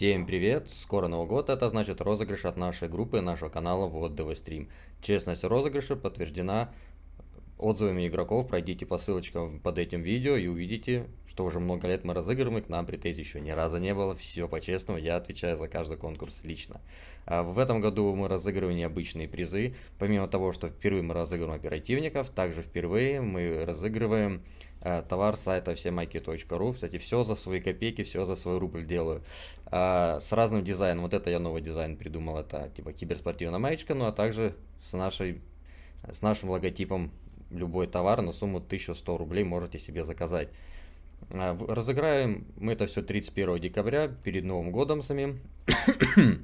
Всем привет! Скоро Новый год, это значит розыгрыш от нашей группы, нашего канала Вот ДВ Стрим. Честность розыгрыша подтверждена отзывами игроков. Пройдите по ссылочкам под этим видео и увидите, что уже много лет мы разыгрываем, и к нам претензий еще ни разу не было. Все по-честному, я отвечаю за каждый конкурс лично. А в этом году мы разыгрываем необычные призы. Помимо того, что впервые мы разыгрываем оперативников, также впервые мы разыгрываем э, товар сайта всемайки.ру. Кстати, все за свои копейки, все за свой рубль делаю. А, с разным дизайном. Вот это я новый дизайн придумал. Это типа киберспортивная маечка, ну а также с нашей с нашим логотипом любой товар на сумму 1100 рублей можете себе заказать. А, разыграем мы это все 31 декабря, перед Новым годом самим.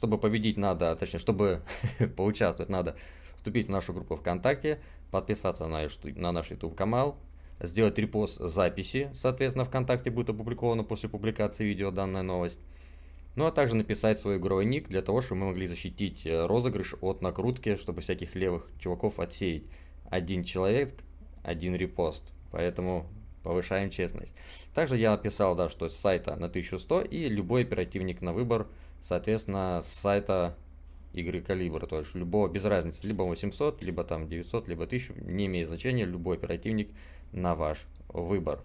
чтобы победить надо, точнее, чтобы поучаствовать надо вступить в нашу группу ВКонтакте, подписаться на, на наш YouTube канал, сделать репост записи, соответственно, ВКонтакте будет опубликовано после публикации видео данная новость. Ну а также написать свой игровой ник для того, чтобы мы могли защитить э, розыгрыш от накрутки, чтобы всяких левых чуваков отсеять один человек, один репост. Поэтому повышаем честность. Также я написал, да, что с сайта на 1100 и любой оперативник на выбор, соответственно, с сайта игры калибра. То есть любого, без разницы, либо 800, либо там 900, либо 1000, не имеет значения, любой оперативник на ваш выбор.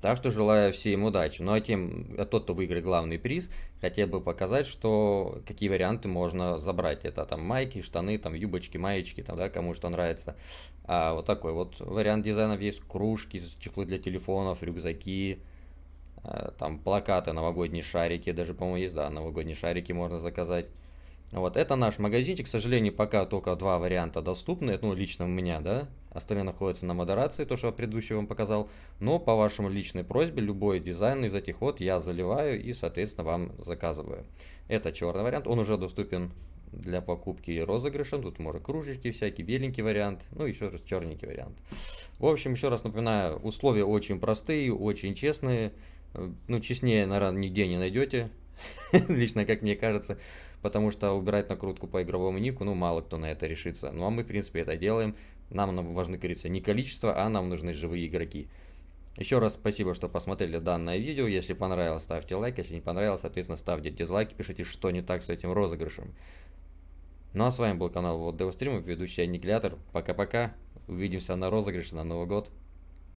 Так что желаю всем удачи. Ну а тем, а тот, кто выиграет главный приз, хотел бы показать, что какие варианты можно забрать. Это там майки, штаны, там юбочки, маечки, там, да, кому что нравится. А вот такой вот вариант дизайнов есть. Кружки, чехлы для телефонов, рюкзаки, а, там плакаты, новогодние шарики, даже, по-моему, есть, да, новогодние шарики можно заказать. Вот, это наш магазинчик, к сожалению, пока только два варианта доступны, ну, лично у меня, да, остальные находятся на модерации, то, что я предыдущий вам показал, но по вашему личной просьбе, любой дизайн из этих вот я заливаю и, соответственно, вам заказываю. Это черный вариант, он уже доступен для покупки и розыгрыша, тут может кружечки всякие, беленький вариант, ну, еще раз черненький вариант. В общем, еще раз напоминаю, условия очень простые, очень честные, ну, честнее, наверное, нигде не найдете, лично, как мне кажется, потому что убирать накрутку по игровому нику, ну, мало кто на это решится. Ну, а мы, в принципе, это делаем. Нам важны, как говорится, не количество, а нам нужны живые игроки. Еще раз спасибо, что посмотрели данное видео. Если понравилось, ставьте лайк. Если не понравилось, соответственно, ставьте дизлайки. Пишите, что не так с этим розыгрышем. Ну а с вами был канал Вот Девстрим, ведущий Аннигилятор. Пока-пока. Увидимся на розыгрыше на Новый год.